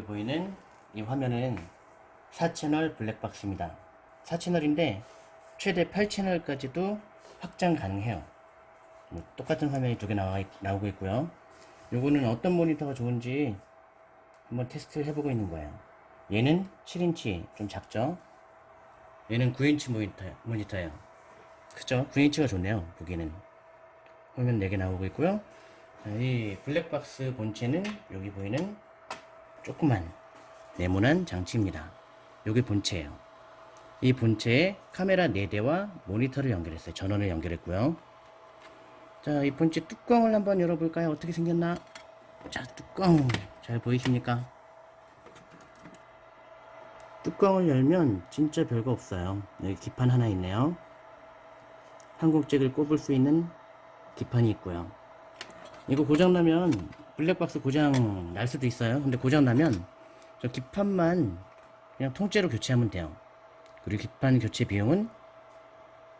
여기 보이는 이 화면은 4채널 블랙박스입니다. 4채널인데 최대 8채널까지도 확장 가능해요. 뭐 똑같은 화면이 두 개 나오고 있고요. 요거는 어떤 모니터가 좋은지 한번 테스트를 해보고 있는 거예요. 얘는 7인치 좀 작죠? 얘는 9인치 모니터, 모니터예요. 그죠? 9인치가 좋네요. 보기는. 화면 4개 나오고 있고요. 자, 이 블랙박스 본체는 여기 보이는 조그만 네모난 장치입니다. 여기 본체예요. 이 본체에 카메라 4대와 모니터를 연결했어요. 전원을 연결했고요. 자, 이 본체 뚜껑을 한번 열어볼까요? 어떻게 생겼나? 자, 뚜껑 잘 보이십니까? 뚜껑을 열면 진짜 별거 없어요. 여기 기판 하나 있네요. 한국잭을 꼽을 수 있는 기판이 있고요. 이거 고장나면 블랙박스 고장 날 수도 있어요. 근데 고장 나면 저 기판만 그냥 통째로 교체하면 돼요. 그리고 기판 교체 비용은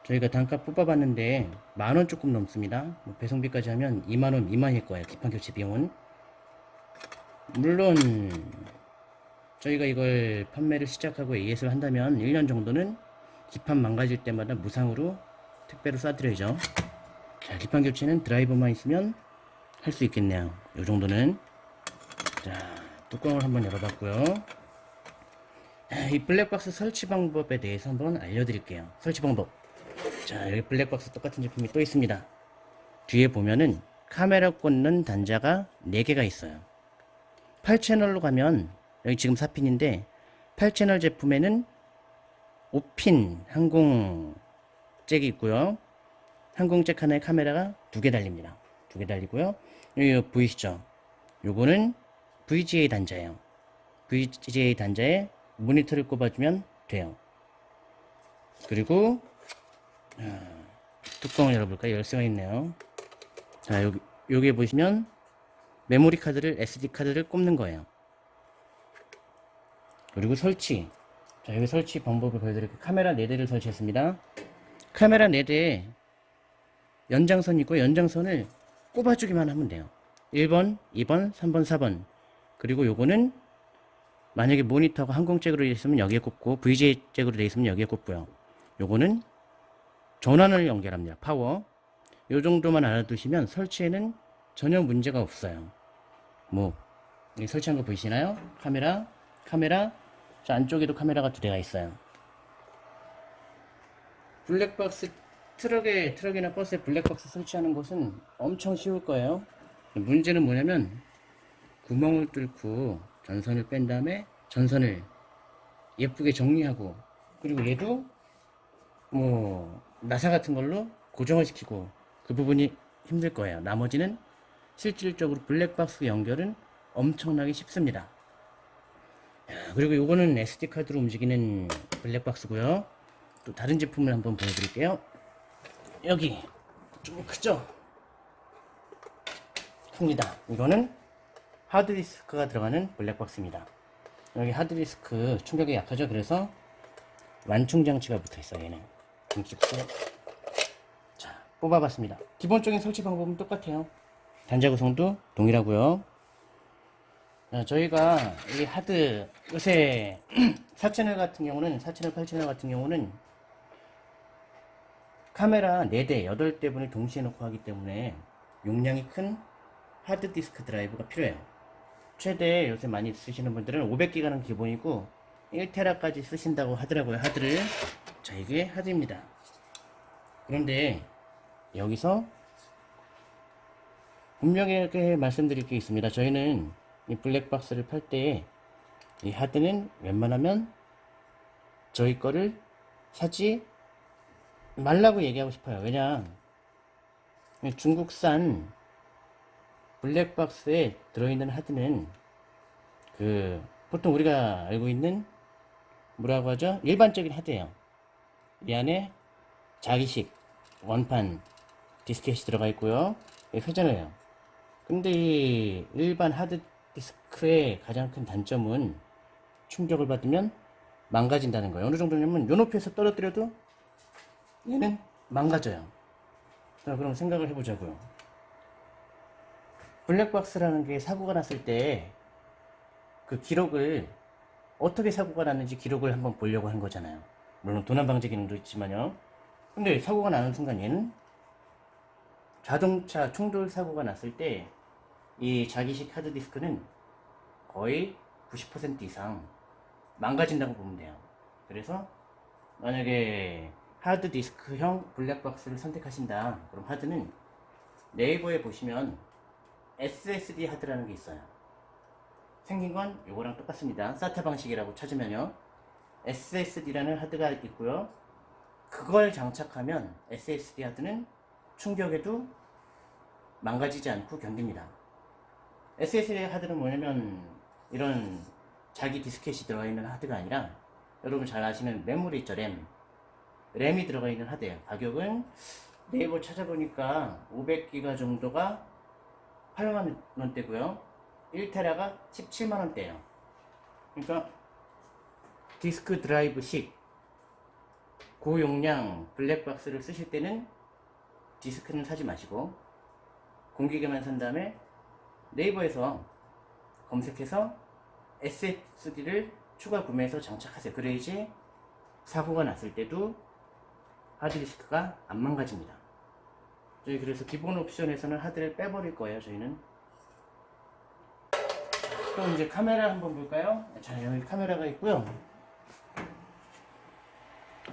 저희가 단가 뽑아봤는데 만원 조금 넘습니다. 뭐 배송비까지 하면 2만원 미만일 거예요. 기판 교체 비용은. 물론 저희가 이걸 판매를 시작하고 AS를 한다면 1년 정도는 기판 망가질 때마다 무상으로 택배로 쏴드려야죠. 자, 기판 교체는 드라이버만 있으면 할 수 있겠네요. 이 정도는. 자, 뚜껑을 한번 열어봤고요. 이 블랙박스 설치 방법에 대해서 한번 알려드릴게요. 설치 방법. 자, 여기 블랙박스 똑같은 제품이 또 있습니다. 뒤에 보면은 카메라 꽂는 단자가 4개가 있어요. 8채널로 가면 여기 지금 4핀인데 8채널 제품에는 5핀 항공 잭이 있고요. 항공 잭 하나에 카메라가 두 개 달립니다. 두 개 달리고요. 여기 보이시죠? 요거는 VGA 단자예요. VGA 단자에 모니터를 꼽아주면 돼요. 그리고 아, 뚜껑을 열어볼까요? 열쇠가 있네요. 자, 여기 여기에 보시면 메모리 카드를 SD 카드를 꼽는 거예요. 그리고 설치. 자, 여기 설치 방법을 보여드릴게요. 카메라 4대를 설치했습니다. 카메라 4대에 연장선 있고 연장선을 꼽아주기만 하면 돼요. 1번, 2번, 3번, 4번. 그리고 요거는 만약에 모니터가 항공잭으로 되어 있으면 여기에 꼽고 VGA 잭으로 되어 있으면 여기에 꼽고요. 요거는 전원을 연결합니다. 파워. 요 정도만 알아두시면 설치에는 전혀 문제가 없어요. 뭐 설치한 거 보이시나요? 카메라, 카메라, 저 안쪽에도 카메라가 두 대가 있어요. 블랙박스 트럭에 트럭이나 버스에 블랙박스 설치하는 것은 엄청 쉬울 거예요. 문제는 뭐냐면 구멍을 뚫고 전선을 뺀 다음에 전선을 예쁘게 정리하고 그리고 얘도 뭐 나사 같은 걸로 고정을 시키고 그 부분이 힘들 거예요. 나머지는 실질적으로 블랙박스 연결은 엄청나게 쉽습니다. 그리고 이거는 SD카드로 움직이는 블랙박스고요. 또 다른 제품을 한번 보여드릴게요. 여기 좀 크죠? 큽니다. 이거는 하드디스크가 들어가는 블랙박스입니다. 여기 하드디스크 충격이 약하죠? 그래서 완충 장치가 붙어 있어요. 얘는 김치국수. 자, 뽑아봤습니다. 기본적인 설치 방법은 똑같아요. 단자 구성도 동일하고요. 자, 저희가 이 하드 요새 4채널 같은 경우는 4채널 8채널 같은 경우는 카메라 4대 8대분을 동시에 놓고 하기 때문에 용량이 큰 하드디스크 드라이브가 필요해요. 최대 요새 많이 쓰시는 분들은 500기가는 기본이고 1테라까지 쓰신다고 하더라고요 하드를. 자 이게 하드입니다. 그런데 여기서 분명히 말씀드릴 게 있습니다. 저희는 이 블랙박스를 팔 때 이 하드는 웬만하면 저희 거를 사지 말라고 얘기하고 싶어요. 왜냐 중국산 블랙박스에 들어있는 하드는 그 보통 우리가 알고 있는 뭐라고 하죠? 일반적인 하드예요. 이 안에 자기식 원판 디스켓이 들어가 있고요. 회전을 해요. 근데 이 일반 하드 디스크의 가장 큰 단점은 충격을 받으면 망가진다는 거예요. 어느 정도냐면 요 높이에서 떨어뜨려도 얘는 망가져요. 자, 그럼 생각을 해보자고요. 블랙박스라는 게 사고가 났을 때 그 기록을 어떻게 사고가 났는지 기록을 한번 보려고 한 거잖아요. 물론 도난 방지 기능도 있지만요. 근데 사고가 나는 순간 얘는 자동차 충돌 사고가 났을 때 이 자기식 하드디스크는 거의 90% 이상 망가진다고 보면 돼요. 그래서 만약에 하드디스크형 블랙박스를 선택하신다. 그럼 하드는 네이버에 보시면 SSD 하드라는 게 있어요. 생긴 건 이거랑 똑같습니다. 사타 방식이라고 찾으면요. SSD라는 하드가 있고요. 그걸 장착하면 SSD 하드는 충격에도 망가지지 않고 견딥니다. SSD 하드는 뭐냐면 이런 자기 디스켓이 들어가 있는 하드가 아니라 여러분 잘 아시는 메모리 있죠 램 램이 들어가 있는 하드예요. 가격은 네이버 찾아보니까 500기가 정도가 8만원대고요. 1테라가 17만원대예요. 그러니까 디스크 드라이브식 고용량 블랙박스를 쓰실 때는 디스크는 사지 마시고 공기계만 산 다음에 네이버에서 검색해서 SSD를 추가 구매해서 장착하세요. 그래야지 사고가 났을 때도 하드디스크가 안 망가집니다. 저희 그래서 기본 옵션에서는 하드를 빼버릴 거예요. 저희는 또 이제 카메라 한번 볼까요? 자 여기 카메라가 있고요.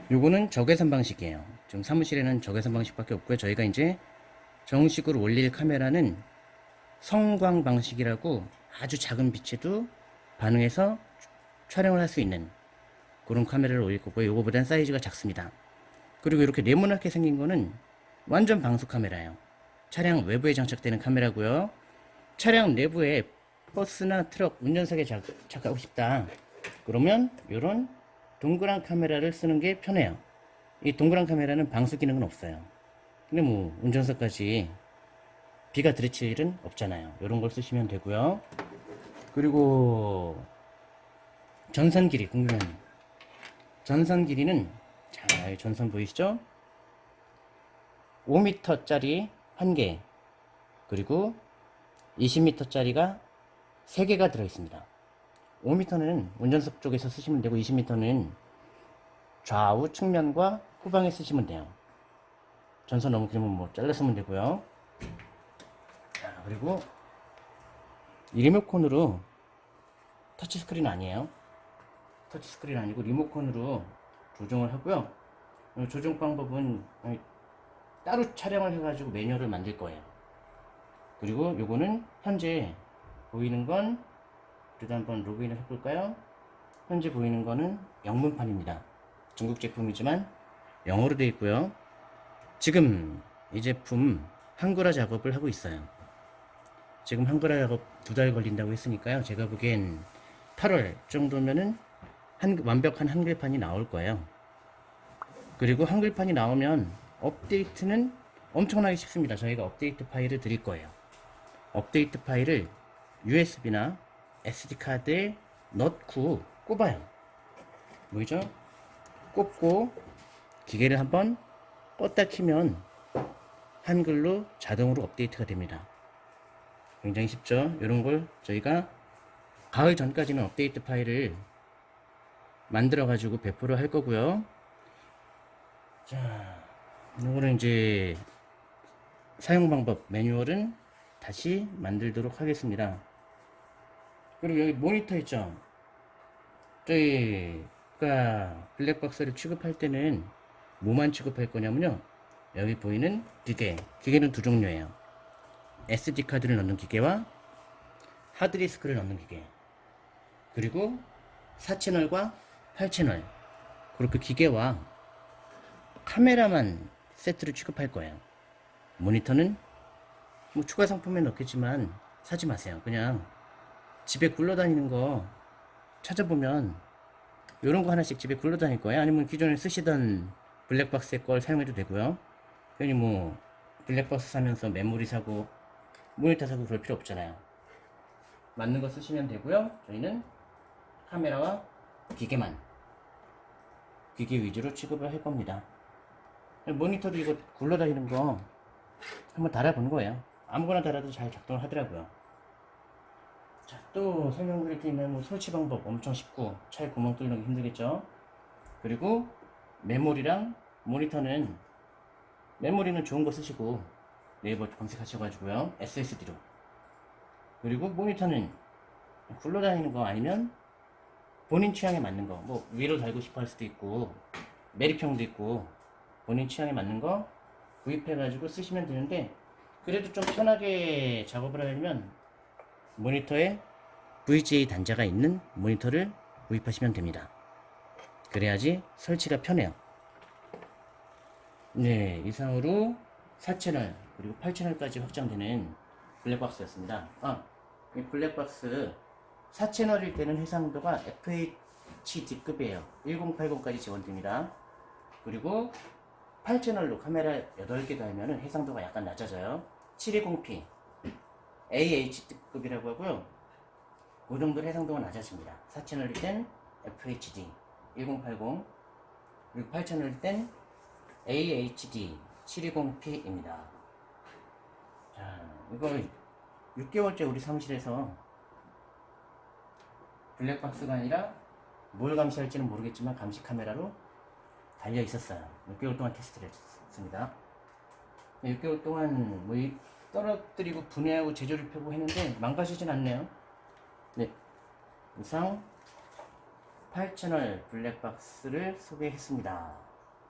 요거는 적외선 방식이에요. 지금 사무실에는 적외선 방식밖에 없고요. 저희가 이제 정식으로 올릴 카메라는 성광 방식이라고 아주 작은 빛에도 반응해서 촬영을 할 수 있는 그런 카메라를 올릴 거고요. 이거보단 사이즈가 작습니다. 그리고 이렇게 네모나게 생긴 거는 완전 방수 카메라예요. 차량 외부에 장착되는 카메라고요. 차량 내부에 버스나 트럭 운전석에 장착하고 싶다. 그러면 이런 동그란 카메라를 쓰는 게 편해요. 이 동그란 카메라는 방수 기능은 없어요. 근데 뭐 운전석까지 비가 들이칠 일은 없잖아요. 이런 걸 쓰시면 되고요. 그리고 전선 길이 궁금한 전선 길이는 자 전선 보이시죠? 5m짜리 1개 그리고 20m짜리가 3개가 들어있습니다. 5m는 운전석 쪽에서 쓰시면 되고 20m는 좌우 측면과 후방에 쓰시면 돼요. 전선 너무 길면 뭐 잘라 쓰면 되고요. 그리고 이 리모컨으로 터치스크린 아니에요 터치스크린 아니고 리모컨으로 조정을 하고요. 조정 방법은 따로 촬영을 해가지고 매뉴얼을 만들 거예요. 그리고 요거는 현재 보이는 건 그래도 한번 로그인을 해볼까요? 현재 보이는 거는 영문판입니다. 중국 제품이지만 영어로 되어 있고요. 지금 이 제품 한글화 작업을 하고 있어요. 지금 한글화 작업 두 달 걸린다고 했으니까요. 제가 보기엔 8월 정도면은 한, 완벽한 한글판이 나올 거예요. 그리고 한글판이 나오면 업데이트는 엄청나게 쉽습니다. 저희가 업데이트 파일을 드릴 거예요. 업데이트 파일을 USB나 SD카드에 넣고 꼽아요. 보이죠? 꼽고 기계를 한번 껐다 키면 한글로 자동으로 업데이트가 됩니다. 굉장히 쉽죠 이런 걸 저희가 가을 전까지는 업데이트 파일을 만들어 가지고 배포를 할 거고요. 자 이거는 이제 사용 방법 매뉴얼은 다시 만들도록 하겠습니다. 그리고 여기 모니터 있죠? 저희가 블랙박스를 취급할 때는 뭐만 취급할 거냐면요. 여기 보이는 기계 기계는 두 종류예요. SD카드를 넣는 기계와 하드디스크를 넣는 기계. 그리고 4채널과 8채널. 그렇게 기계와 카메라만 세트를 취급할 거예요. 모니터는 뭐 추가 상품에 넣겠지만 사지 마세요. 그냥 집에 굴러다니는 거 찾아보면 이런 거 하나씩 집에 굴러다닐 거예요. 아니면 기존에 쓰시던 블랙박스의 걸 사용해도 되고요. 괜히 뭐 블랙박스 사면서 메모리 사고 모니터 사고 그럴 필요 없잖아요. 맞는 거 쓰시면 되고요. 저희는 카메라와 기계만 기계 위주로 취급을 할 겁니다. 모니터도 이거 굴러다니는 거 한번 달아보는 거예요. 아무거나 달아도 잘 작동을 하더라고요. 자, 또 설명드릴 게 있는 뭐 설치 방법 엄청 쉽고 차에 구멍 뚫는 게 힘들겠죠. 그리고 메모리랑 모니터는 메모리는 좋은 거 쓰시고 네이버 검색하셔가지고요. SSD로. 그리고 모니터는 굴러다니는 거 아니면 본인 취향에 맞는 거 뭐 위로 달고 싶어 할 수도 있고 메리평도 있고 본인 취향에 맞는 거 구입해 가지고 쓰시면 되는데 그래도 좀 편하게 작업을 하려면 모니터에 VGA 단자가 있는 모니터를 구입하시면 됩니다. 그래야지 설치가 편해요. 네, 이상으로 4채널 그리고 8채널까지 확장되는 블랙박스였습니다. 아, 이 블랙박스 4채널일 때는 해상도가 FHD급이에요. 1080까지 지원됩니다. 그리고 8채널로 카메라 8개 달면 해상도가 약간 낮아져요. 720p AHD급이라고 하고요. 그 정도 해상도가 낮아집니다. 4채널일 땐 FHD 1080 그리고 8채널일 땐 AHD 720p입니다. 자, 이거 6개월째 우리 사무실에서 블랙박스가 아니라 뭘 감시할지는 모르겠지만 감시 카메라로 달려 있었어요. 6개월 동안 테스트를 했습니다. 6개월 동안 뭐 이- 떨어뜨리고 분해하고 제조를 펴고 했는데 망가지진 않네요. 네. 이상 8채널 블랙박스를 소개했습니다.